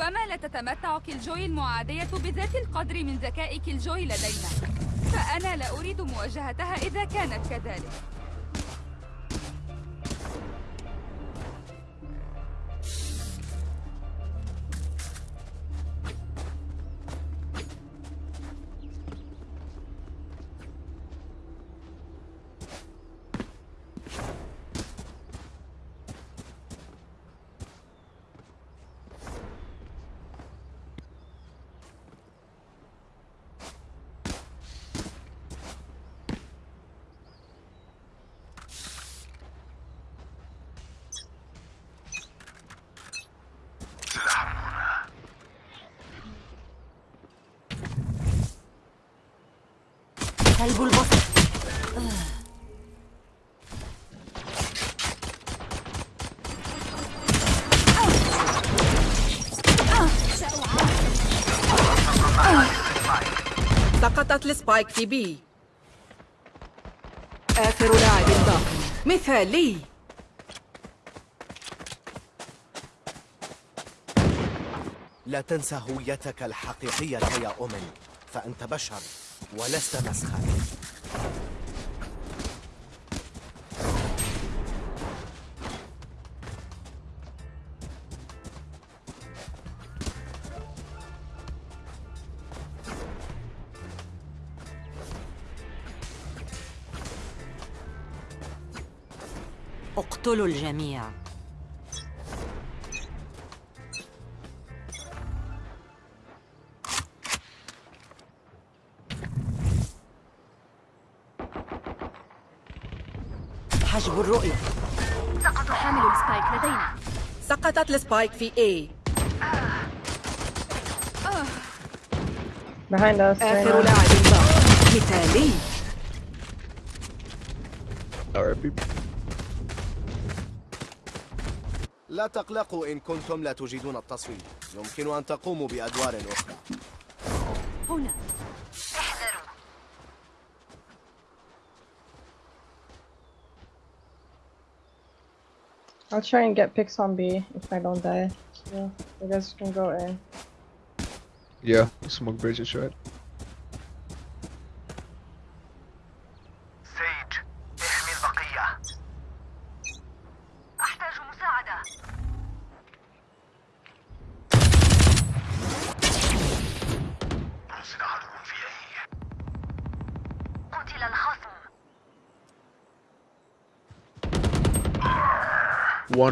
ربما لا تتمتع كيلجوي المعادية بذات القدر من ذكاء كيلجوي لدينا. فأنا لا أريد مواجهتها إذا كانت كذلك. كلب البصر سقطت السبايك في بي. آخر لاعب باق مثالي لا تنسى هويتك الحقيقية يا أومن فأنت بشر ولست مسخا اقتلوا الجميع حجب الرؤية سقط حامل ال spike لدينا سقطت ال spike في A Behind us. right آخر. لاعب باق مثالي RIP. لا تقلقوا إن كنتم لا تجيدون التصويت يمكن أن تقوموا بأدوار أخرى هنا I'll try and get picks on B if I don't die. Yeah, you guys can go in. Yeah, smoke bridge is right.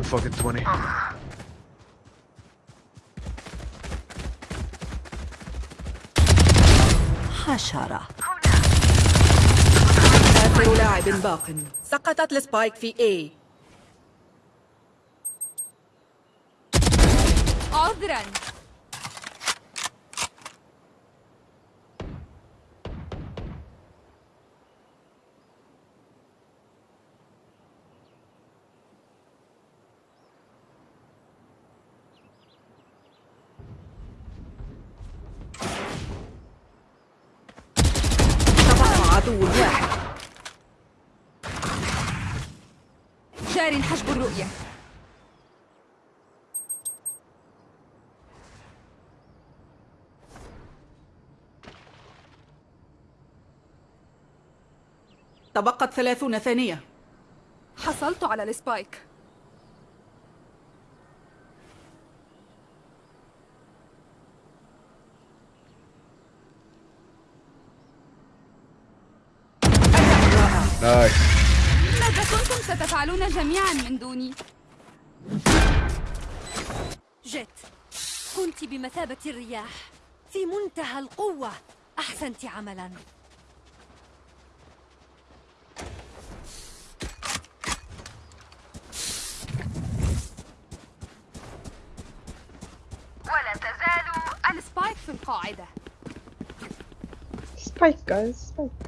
Fucking 20. حشرة. آخر لاعب باق. سقطت السبايك في A. عذرا تبقى عدو واحد جار حجب الرؤية. تبقت ثلاثون ثانية. حصلت على السبايك. Nice. ستفعلون جميعا من دوني؟ جيت كنت بمثابة الرياح في منتهى القوة أحسنت عملا ولا تزال السبايك في القاعدة Spike, guys. Spike.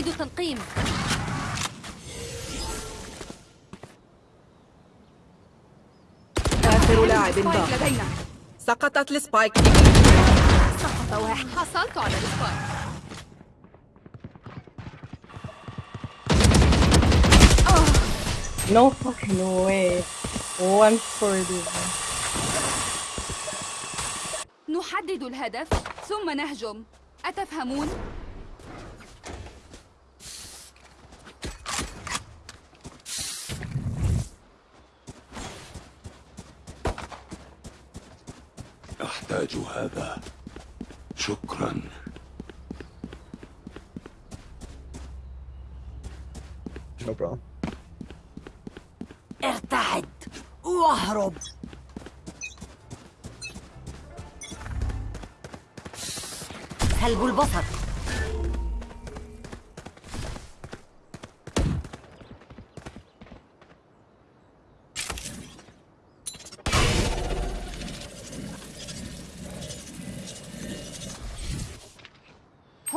أعيد تنقيم آخر لاعب باق لدينا سقطت ال spike سقط واحد حصلت على ال spike آه. No fucking way. One for this. نحدد الهدف ثم نهجم. أتفهمون؟ أحتاج هذا. شكرا. No problem. ارتعد. واهرب. سلب البصر.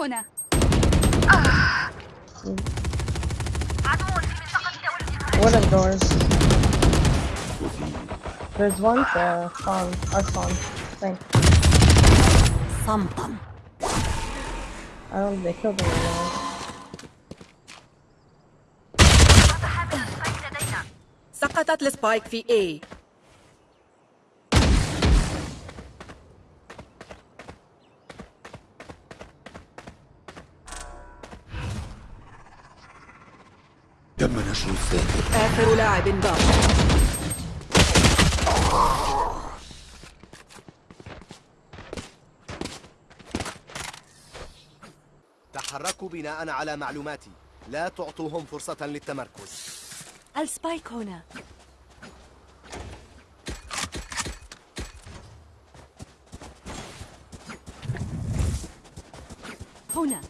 هنا What are doors? There's one there. Spawn. Our spawn. Thank. صمتا I don't. They killed him. Now. سقطت السبايك في A نشر الساتر آخر لاعب باق. تحركوا بناء على معلوماتي. لا تعطوهم فرصة للتمركز. السبايك هنا. هنا.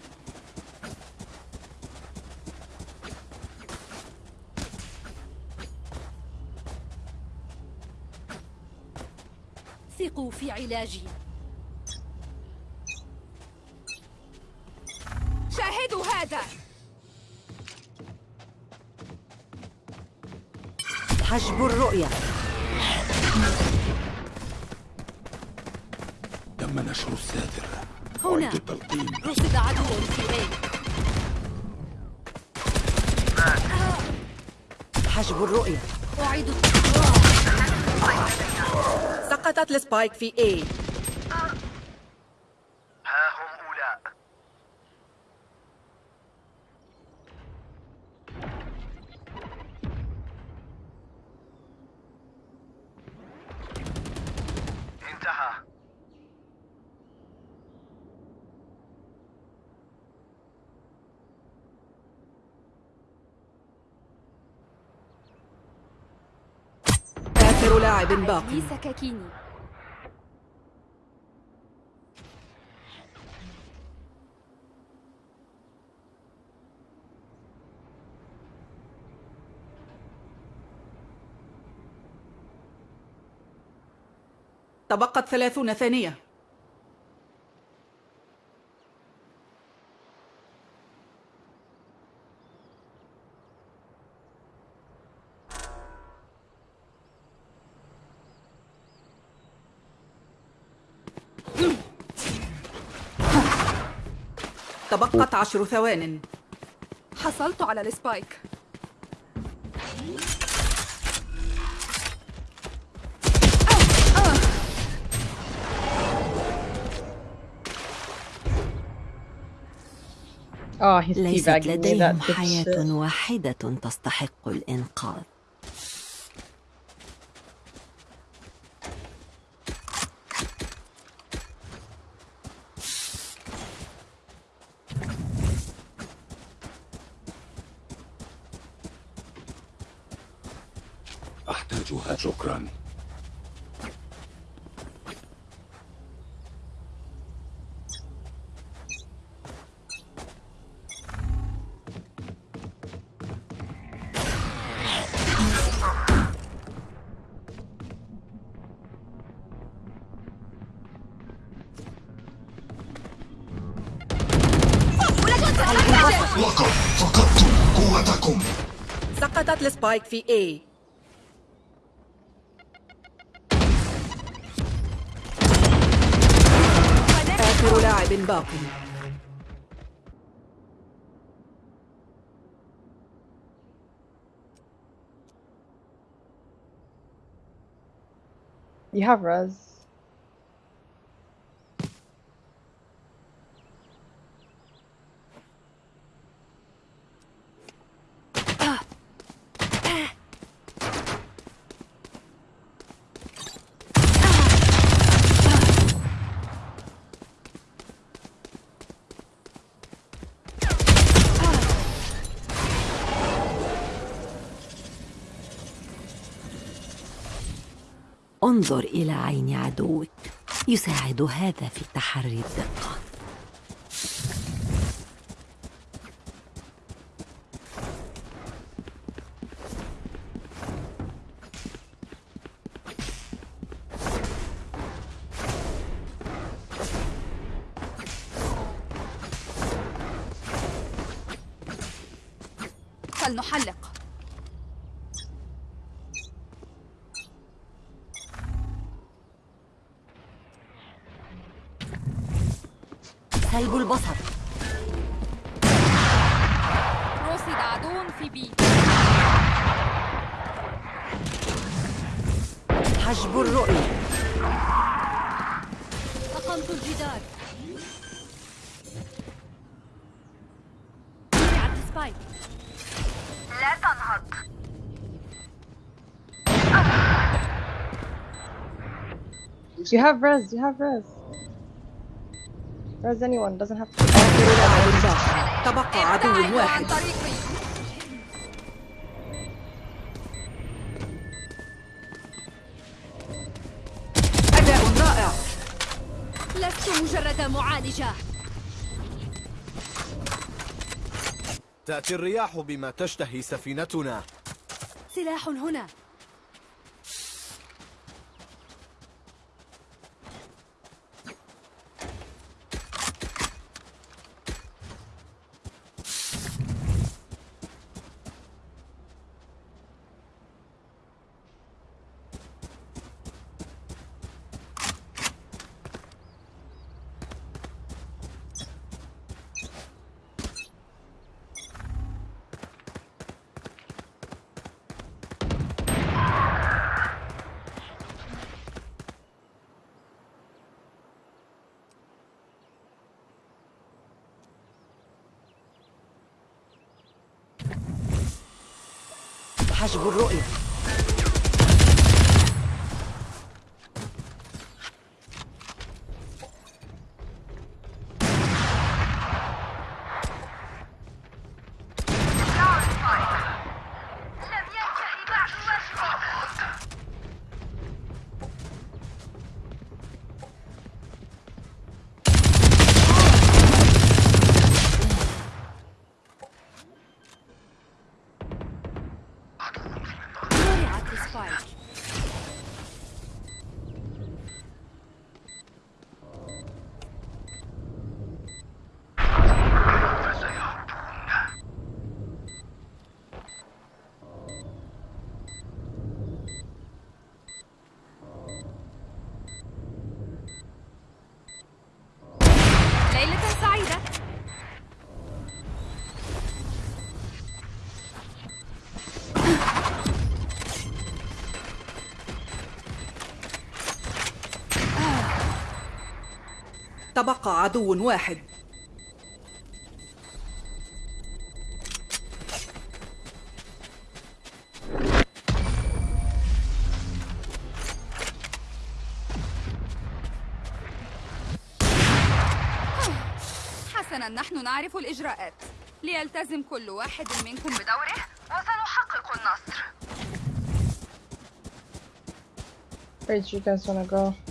في علاجي. شاهدوا هذا. حجب الرؤية. تم نشر الساتر هنا. التلقيم. رصد عدو في A حجب الرؤية. أعيد سقطت السبايك في A. ها هم أولاء. انتهى. آخر لاعب باق لي سكاكيني تبقت ثلاثون ثانية. تبقت عشر ثوان. حصلت على السبايك. ليست me. That لديهم حياة. واحدة تستحق الإنقاذ spike the A. آخر You have res. انظر إلى عين عدوك. يساعد هذا في تحري الدقة. بي حجب الرؤية أقمت الجدار وضعت سبايك You have res. You have res. Res anyone doesn't have to. تبقى عدو واحد معالجة تأتي الرياح بما تشتهي سفينتنا. سلاح هنا. حجب الرؤية تبقى عدو واحد. حسنا نحن نعرف الإجراءات. ليلتزم كل واحد منكم بدوره وسنحقق النصر. You guys wanna go?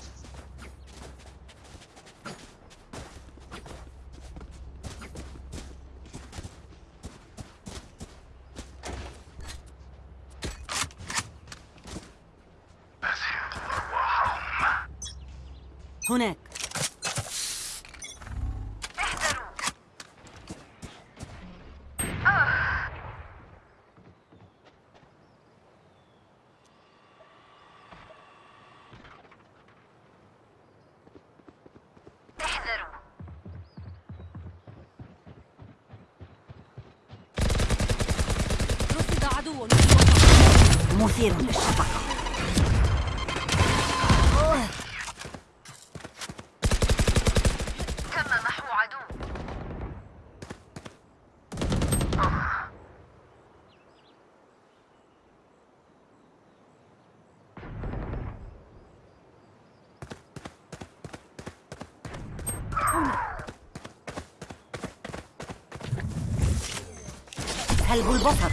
سلب البصر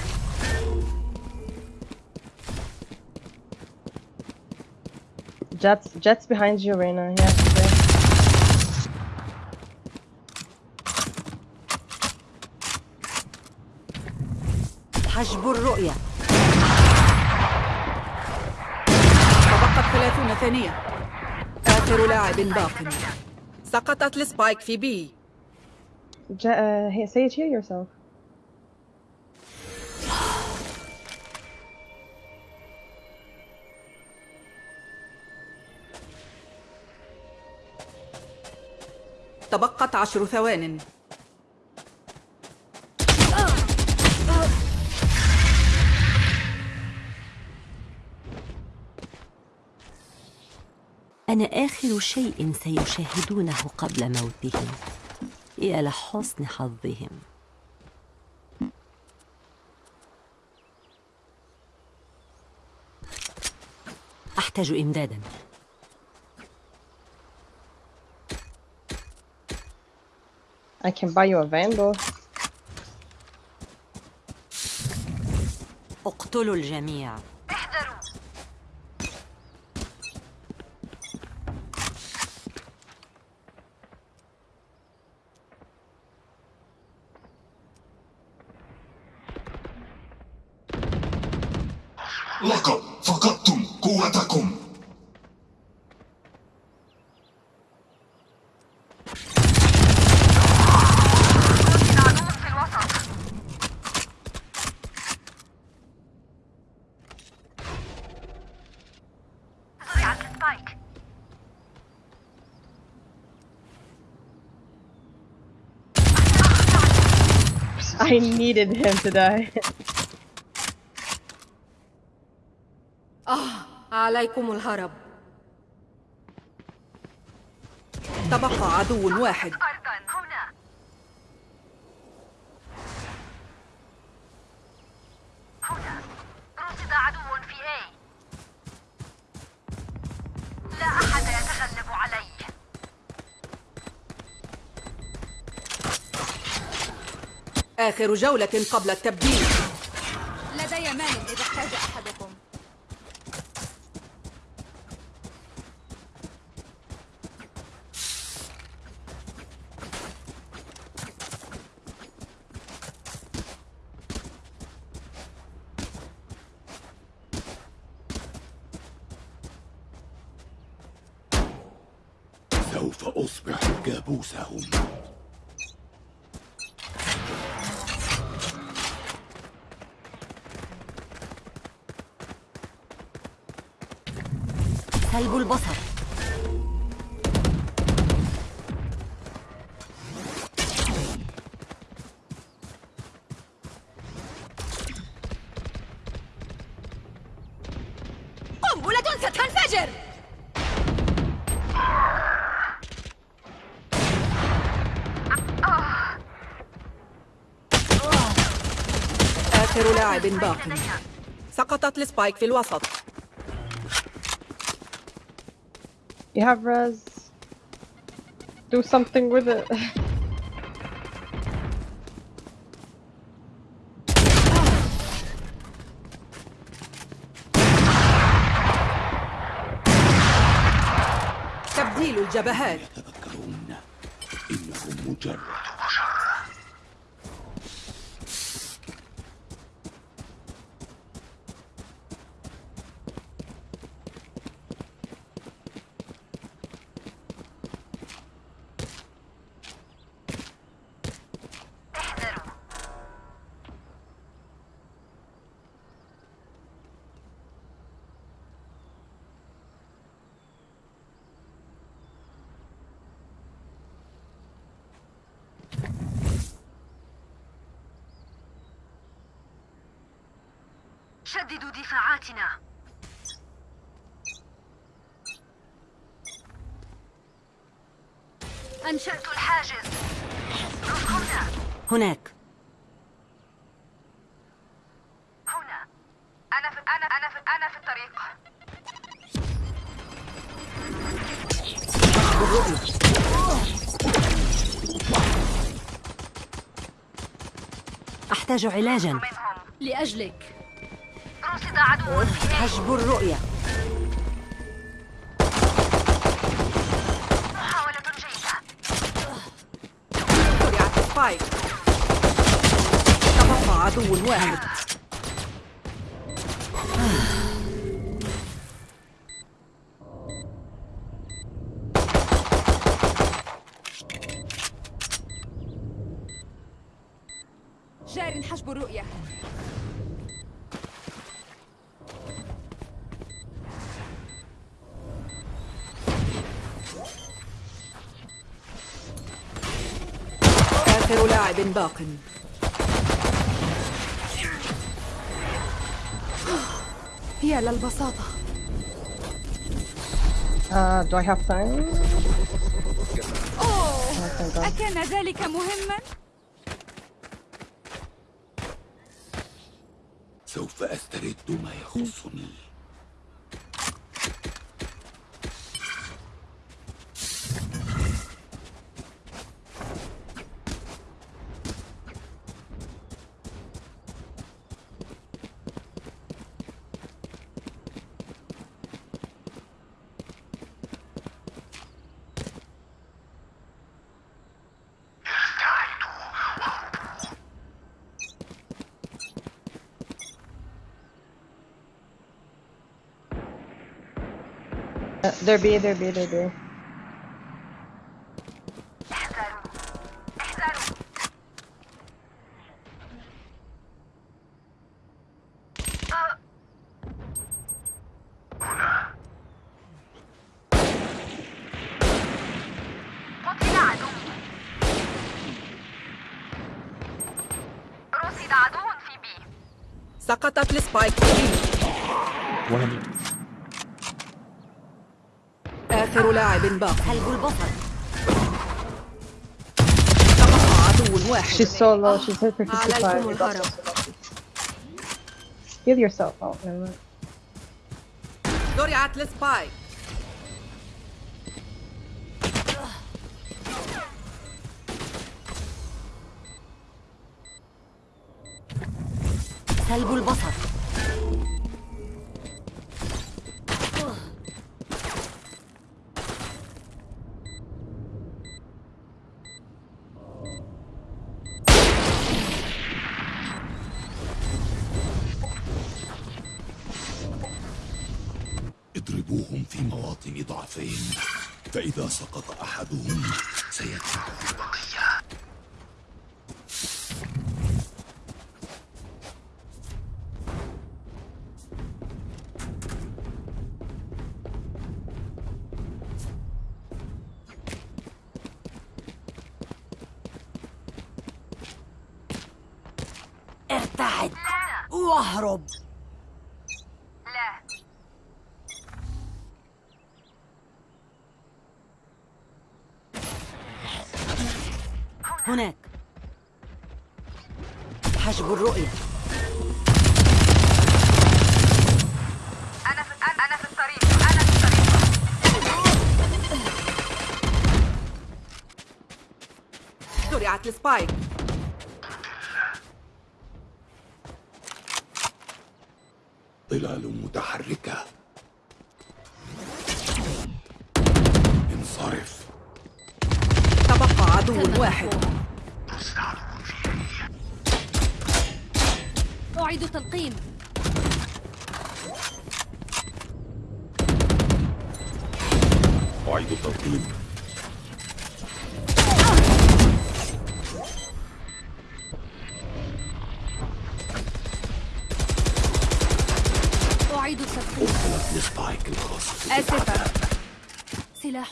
Jets, Jets behind you, Reina. Yeah, she's there. حجب الرؤية تبقت ثلاثون ثانية آخر لاعب باق سقطت السبايك في بي uh, say it here yourself. تبقت عشر ثوان. أنا آخر شيء سيشاهدونه قبل موتهم. يا لحسن حظهم. أحتاج إمدادا. I can buy you a vandal. اقتلوا الجميع needed him to die. عليكم الهرب تبقى عدو واحد آخر جولة قبل التبديل لدي مال إذا احتاج أحدكم سوف أصبح كابوسهم سلب البصر قنبلة ستنفجر آخر لاعب باق سقطت السبايك في الوسط You have res. Do something with it. تبديل الجبهات يتذكرون إنهم مجرد هناك. هنا. أنا في أنا أنا في أنا في الطريق. أحتاج علاجا. لأجلك. رصد عدو. حجب الرؤية محاولة جيدة زرعت سبايك تبقى عدو واحد. جار حجب الرؤية. آخر لاعب باق. يا للبساطة Uh, do I have time? أوه Oh, thank God. أكان ذلك مهما؟ سوف أسترد ما يخصني there be, there be, there be. آخر لاعب باق سلب البصر تبقى عدو واحد She's so low, she's hit for عليكم 55. الهرب. Heal yourself. Oh, never mind. زرعت السبايك سلب البصر واهرب لا. هناك. حجب الرؤية. أنا في أنا أنا في الطريق. أنا في الطريق. زرعت السبايك. ظلال متحركة. انصرف. تبقى عدو واحد. أعيد تلقيم. أعيد التلقيم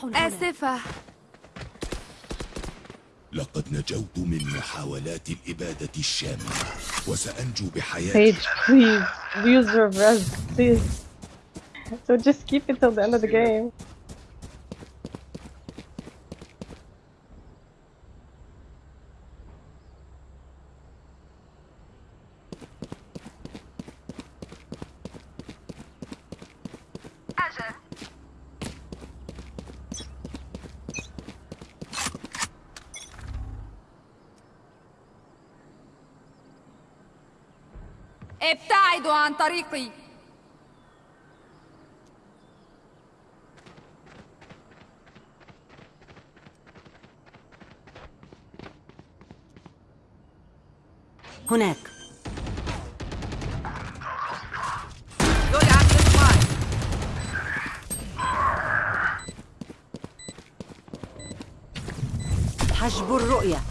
سلاح هنا آسفة لقد نجوت من محاولات الإبادة الشاملة وسأنجو بحياتي Sage, please. Use your res, please. So just keep it till the end of the game. ابتعدوا عن طريقي. هناك. حجب الرؤية.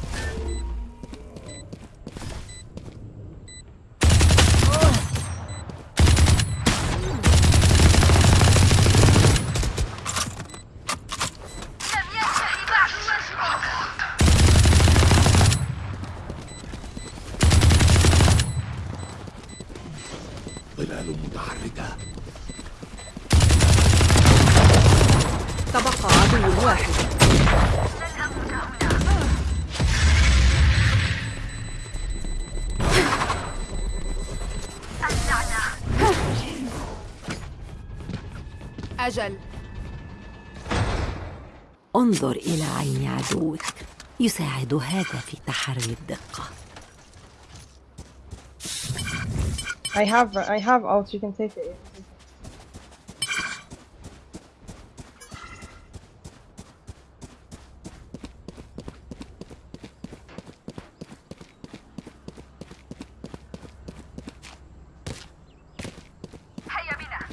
أجل انظر إلى عين عدوك يساعد هذا في تحري الدقة I have I have ult. You can take it. هيا بنا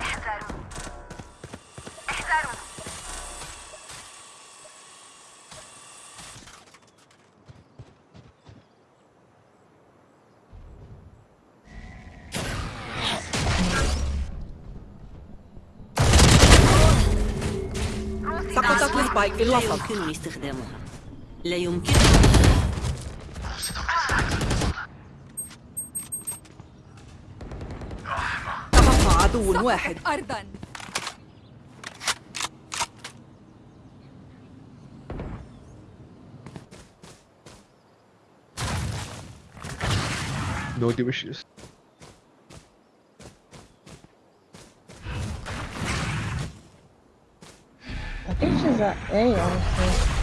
احذروا احذروا السبايك في لا الوسط يمكنني استخدامها لا يمكن. تبقى عدو واحد. أرضا. No deep I think she's at A, honestly.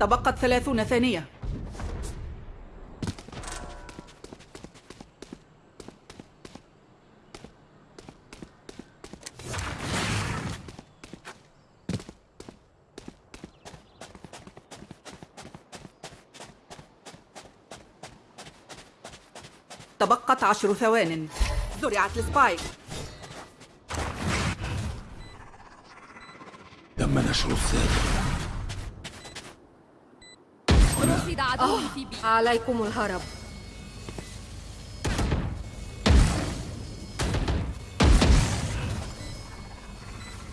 تبقت ثلاثون ثانية تبقت عشر ثوان. زرعت السبايك. تم نشر السادة. رصد عدو في بي. عليكم الهرب.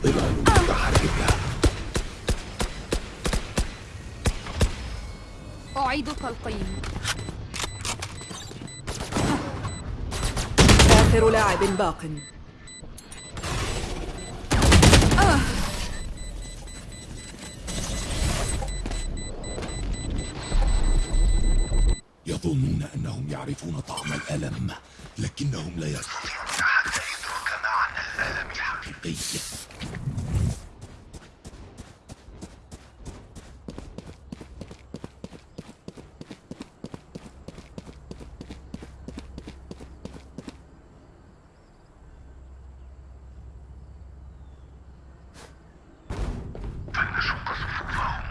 ظلال متحركة. أعيد تلقيم آخر لاعب باق. يظنون أنهم يعرفون طعم الألم لكنهم لا يستطيعون حتى إدراك معنى الألم الحقيقي فلنشق صفوفهم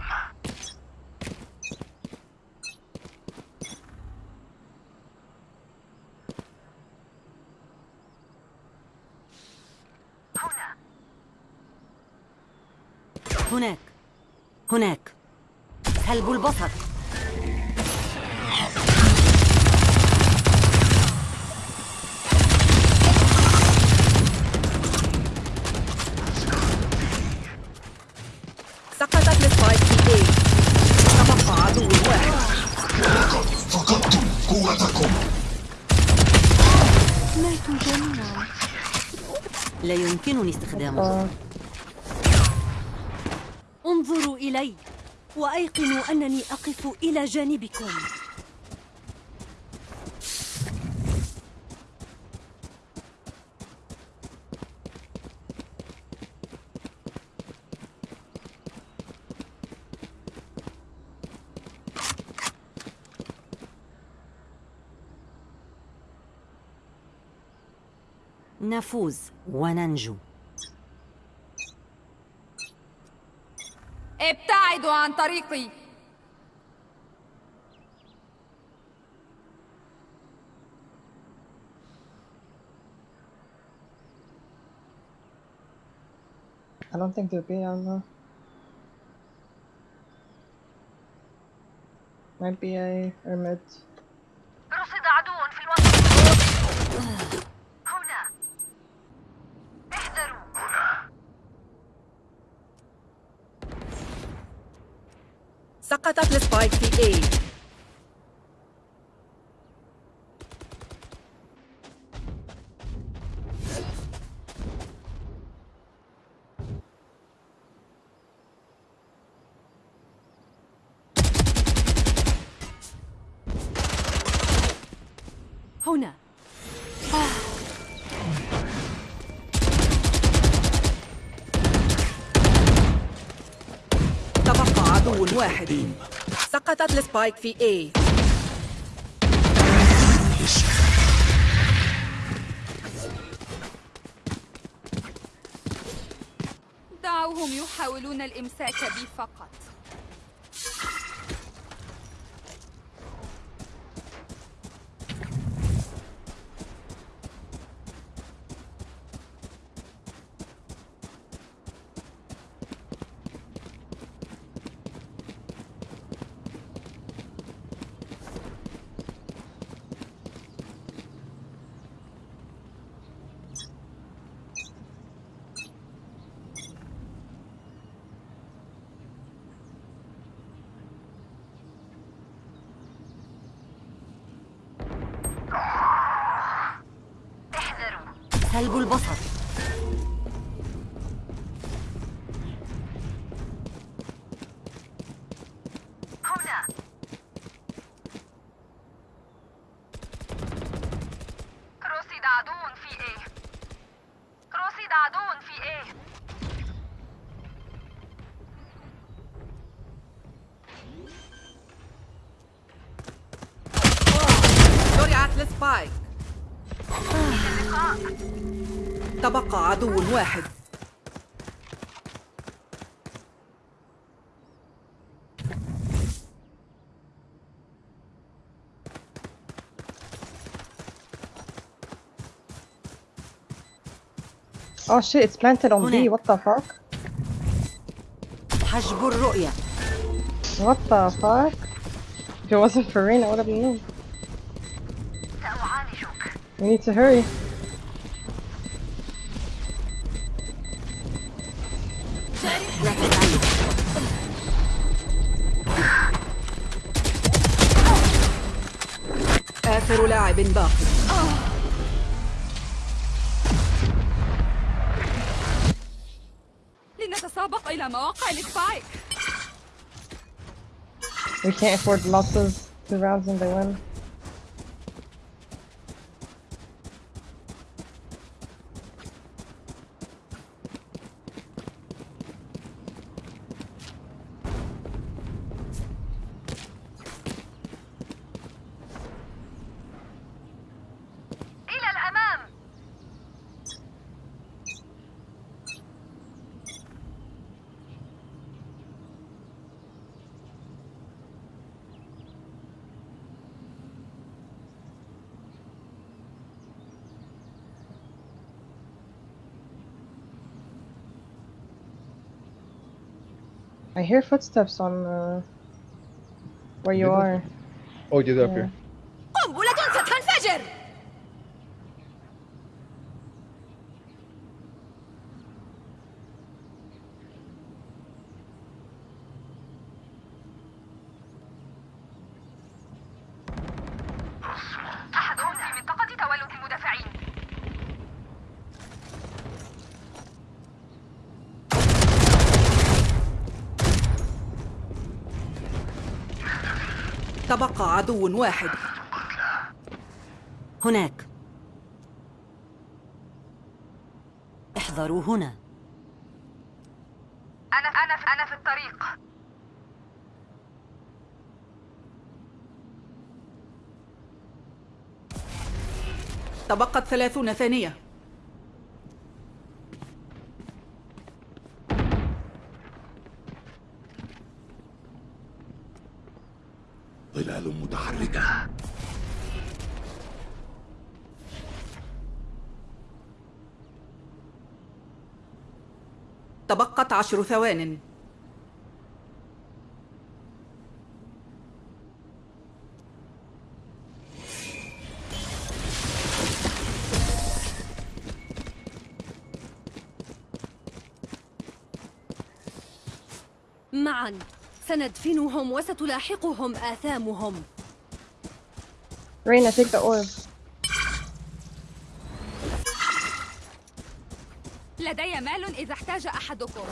هنا هناك هناك سلب البصر سقطت السبايك في A تبقى عدو واحد لقد فقدتم قوتكم ماتوا جميعا لا يمكنني استخدامه Uh, انظروا إلي وأيقنوا أنني أقف إلى جانبكم نفوز وننجو ابتعدوا عن طريقي I don't think they'll be on though. Might be a or mid. رصد عدو في الوسط هنا احذروا سقطت السبايك في A هنا تبقى عدو واحد. سقطت السبايك في A. دعوهم يحاولون الإمساك بي فقط احذروا سلب البصر هنا رصد عدو في A رصد عدو في A السبايك تبقى عدو واحد Oh shit, it's planted on B. هناك. What the fuck? حجب الرؤية What the fuck? If it wasn't for rain, it would have. سأعالجك We need to hurry. لا تستعجل آخر لاعب باق لنتسابق إلى مواقع السبايك We can't afford losses. Two rounds and they win. I hear footsteps on uh, where you Did it? are. Oh, you did up here. تبقى عدو واحد. هناك. احذروا هنا. أنا أنا أنا في الطريق. تبقت ثلاثون ثانية ظلال متحركة عشر ثوان. معا. سندفنهم وستلاحقهم آثامهم. Raina, take the orb. لدي مال إذا احتاج أحدكم.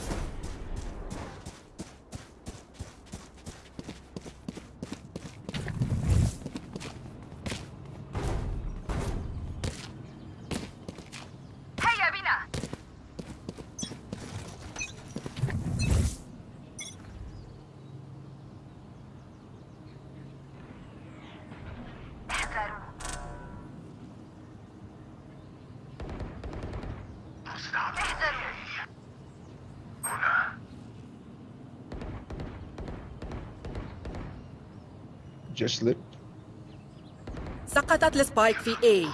Just slip. سقطت ال spike في A.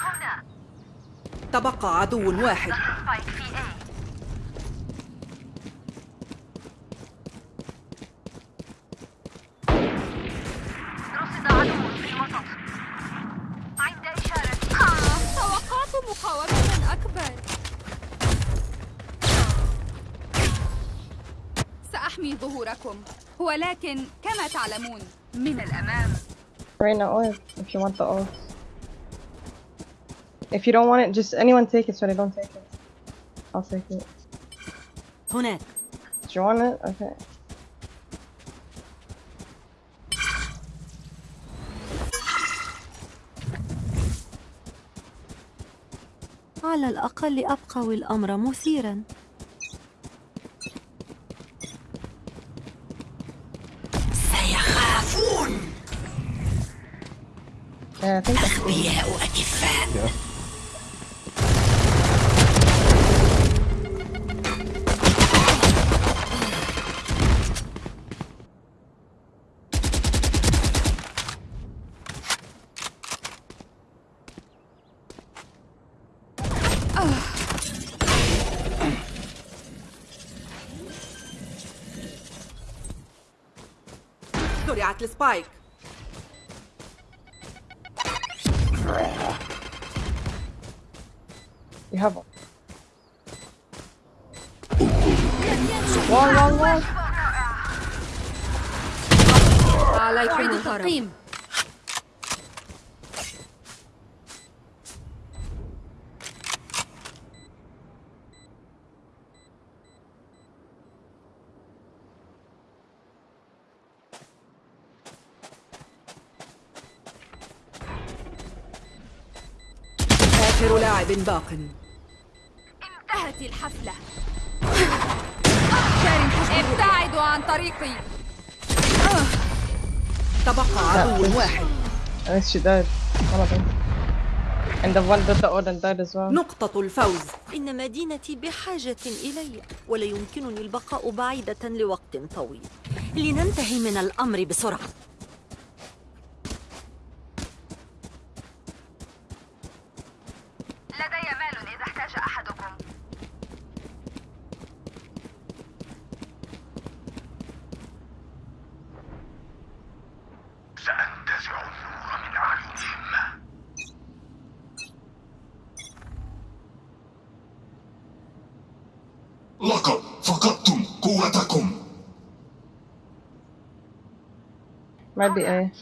هنا. تبقى عدو واحد. spike في A. رصد عدو في الوسط عند إشارة. آه، توقعت مقاومة أكبر. سأحمي ظهوركم. ولكن كما تعلمون Raina orb if you want the orb. If you don't want it, just anyone take it so they don't take it. I'll take it. هناك Do you want it? Okay. على الأقل أبقوا الأمر مثيرا أغبياء أكفاء Yeah. زرعت السبايك عليكم الهرم. التقييم. آخر لاعب باق. انتهت الحفلة. ابتعدوا عن طريقي. تبقى عدو واحد. died. One of them. And the one that the Odin died as well. نقطة الفوز. إن مدينتي بحاجة إلي ولا يمكنني البقاء بعيدة لوقت طويل. لننتهي من الأمر بسرعة. Bye bye.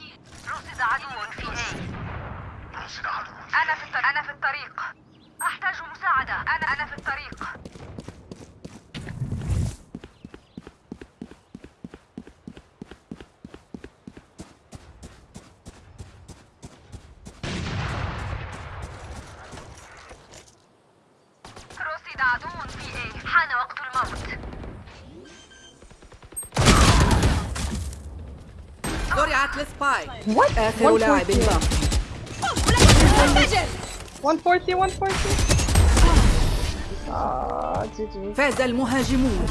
What? آخر لاعب باقي. 140 140 فاز المهاجمون